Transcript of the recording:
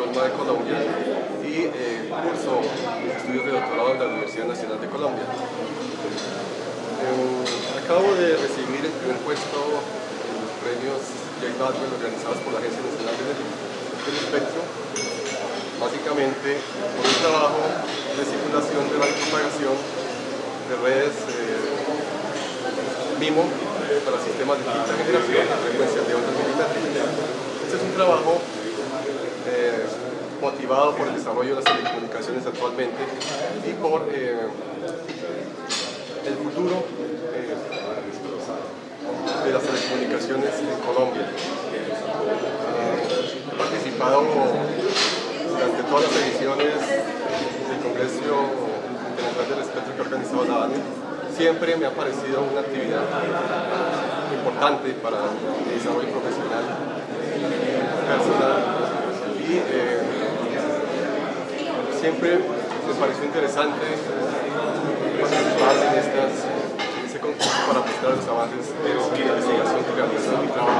Tolma de Colombia y eh, curso estudios de doctorado en la Universidad Nacional de Colombia. Eh, acabo de recibir el primer puesto en los premios J. Balvin organizados por la Agencia Nacional del Espectro, básicamente por un trabajo de simulación de la propagación de redes MIMO para sistemas de quinta generación a frecuencias de ondas milimétricas. Este es un trabajo eh, motivado por el desarrollo de las telecomunicaciones actualmente y por eh, el futuro eh, de las telecomunicaciones en Colombia. he participado durante todas las ediciones del Congreso Internacional del Espectro que ha organizado la ANE siempre me ha parecido una actividad importante para mi desarrollo profesional, personal y eh, siempre me pareció interesante participar en, estas, este concurso para mostrar los avances de investigación que en trabajo y doctorado.